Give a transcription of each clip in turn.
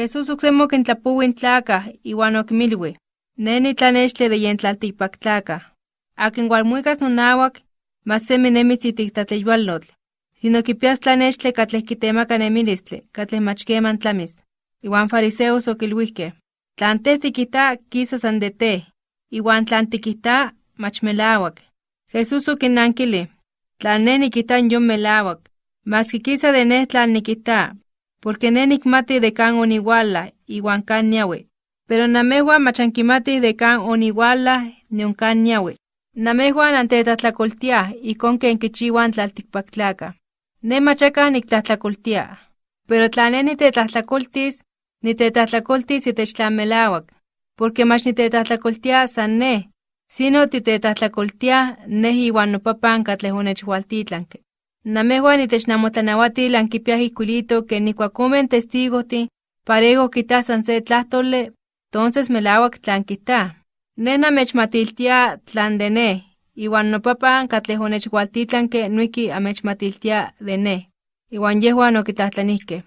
Jesús uksemo kintlapuwin tlaka, iwan okimilwi. Neni tlanextle de yen tlaltikpak tlaka. Akin walmuikas nonawak, mas semi nemitz itiktatleyualotl. Sino kipias tlanextle nemilistle, katleh machkeman tlamis. Iwan fariseos okilwihke. Tlan teh tikita kisa san de te, iwan tlan tikita mach melawak. Jesús okinnankili. Tlan ne yon melawak. Mas kikisa de ne tlan nikita, porque ne nikmati de kan oniwala, iwan kan niawe. Pero namehua machankimati de kan oniwala, nion kan niawe. Namehua nantetatlakoltia, ikon ken kichiwan tlaltikpaktlaka. Ne machaka niktlatlakoltia. Pero tla ne nitetlatlakoltis, nitetlatlakoltis itech tlan melawak. Porque mach nitetlatlakoltia san ne, sino titetlatlakoltia ne iwan nopapan ankipiaj ijkuilito ken ikuak omen testigojtin parejo kita san se tlahtole, tonces melawak tlan kita. Ne namechmatiltia tlan de ne, iwan nopapan katleh onechwaltitlanke nuiki amechmatiltia de ne. Iwan yehuan okitlahtlanihke.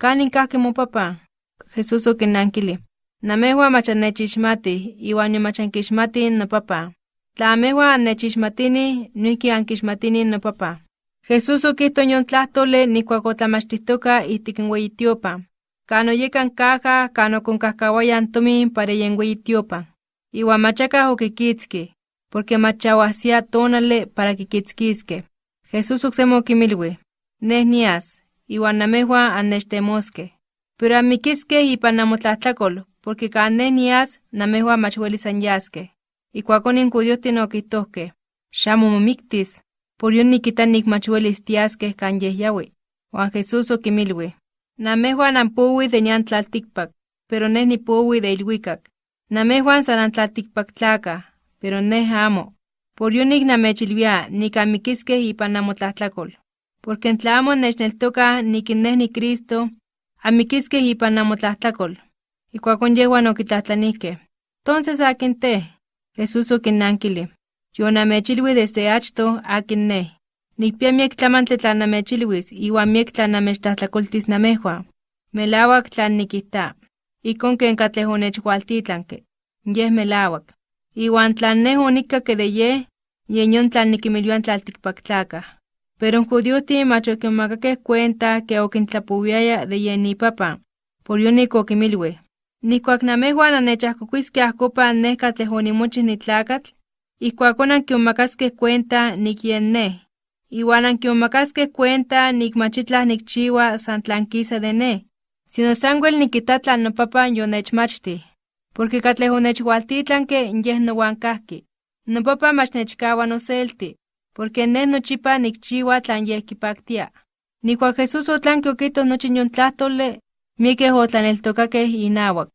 ¿Kanin kahki mopapan? Jesús okinnankili. Namejuan mach annechixmatih, iwan yomach ankixmatih nopapan. Tla amejuan annechixmatini, nuiki ankixmatini nopapan. Jesús okihto yon tlahtole nikuak otlamachtihtoka ihtik n weyitiopan. Kan oyekan caja, kan okonkajkawayan tomin para yen weyitiopan. Iwan machakaj okikitski, porque machawahsia tonale para kikitskiske. Jesús oksemo okimilwi. Neh nias, iwan namejuan annechtemoske. Pero anmikiskeh ipan namotlatlakol, porque kan neh nias, namejuan mach welis anyaskeh. Ikuakon yon nikita nikmach welis tiaskeh kan yeh yawi. Juan Jesús okimilwi. Namejuan anpuwi de nyan tlaltikpak, pero neh nipuwi de ilwikak. Namejuan san antlaltikpak tlaka, pero neh amo. Por yon nik namechilwia nik anmikiskeh ipan namotlatlakol. Porque tla amo nechneltokah nik neh ni Cristo, anmikiskeh ipan namotlatlakol. Ikuakon yehuan okitlahtlanihkeh. Entonces akin te? Jesús okinnankili. Yonamechilwi desde achto akin neh. Nikpia miek tlamantli tlan namechilwis iwan miek tlan namechtlahtlakoltis namejuan. Melawak tlan nikita. Ikon ken katleh onechwaltitlanke. Yeh melawak. Iwan tlan neh onikkake de yeh, yen yon tlan nikimilwian tlaltikpaktlakah. Pero judiohtin mach okinmakakeh cuenta ke okintlapowiaya de yen ipapan. Por yonik okimilwi. Nikuak namejuan annechahkokuiskeh ahkopan neh katleh onimochih nitlakatl, ijkuakon ankionmakaskeh cuenta nik yen neh. Iwan ankionmakaskeh cuenta nik machitlah nikchiua san tlan kisa de neh, sino sanwel nikita tlan nopapan yonechmachtih. Porque katleh onechwaltitlanke yeh nowan kahki. Nopapan mach nechkawa noselti, porque neh nochipa nikchiua tlan yeh kipaktia. Nikuak Jesús otlanki okihto nochi yon tlahtole, miekeh otlaneltokakeh inawak.